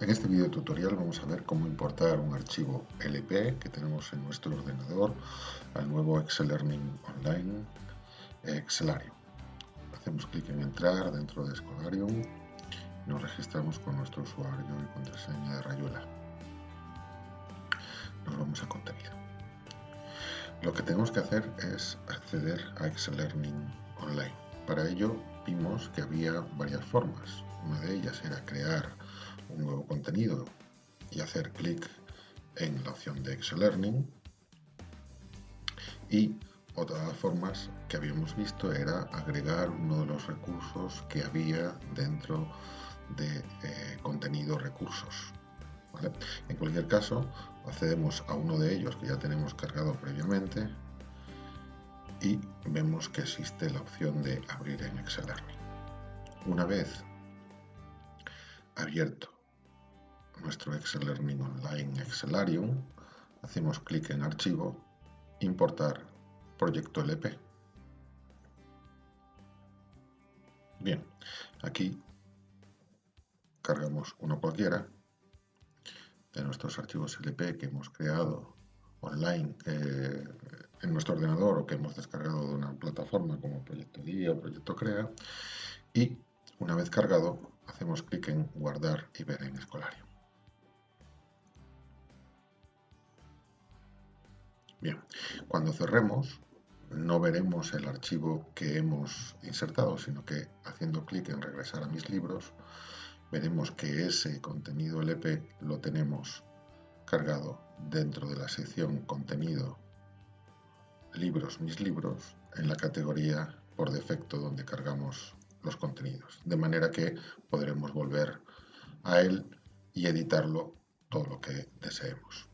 En este video tutorial vamos a ver cómo importar un archivo LP que tenemos en nuestro ordenador al nuevo Excel Learning Online Excelarium. Hacemos clic en entrar dentro de Scholarium y nos registramos con nuestro usuario y contraseña de Rayuela. Nos vamos a contenido. Lo que tenemos que hacer es acceder a Excel Learning Online. Para ello vimos que había varias formas. Una de ellas era crear un nuevo contenido y hacer clic en la opción de Excel Learning. Y otra de las formas que habíamos visto era agregar uno de los recursos que había dentro de eh, contenido recursos. En cualquier caso, accedemos a uno de ellos que ya tenemos cargado previamente y vemos que existe la opción de abrir en Excel Learning. Una vez abierto nuestro Excel Learning Online Excelarium, hacemos clic en Archivo, Importar Proyecto LP. Bien, aquí cargamos uno cualquiera de nuestros archivos LP que hemos creado online eh, en nuestro ordenador o que hemos descargado de una plataforma como Proyecto Día o Proyecto Crea y una vez cargado hacemos clic en guardar y ver en Escolario. Bien, cuando cerremos no veremos el archivo que hemos insertado, sino que haciendo clic en regresar a mis libros, veremos que ese contenido LP lo tenemos cargado dentro de la sección contenido libros, mis libros, en la categoría por defecto donde cargamos los contenidos. De manera que podremos volver a él y editarlo todo lo que deseemos.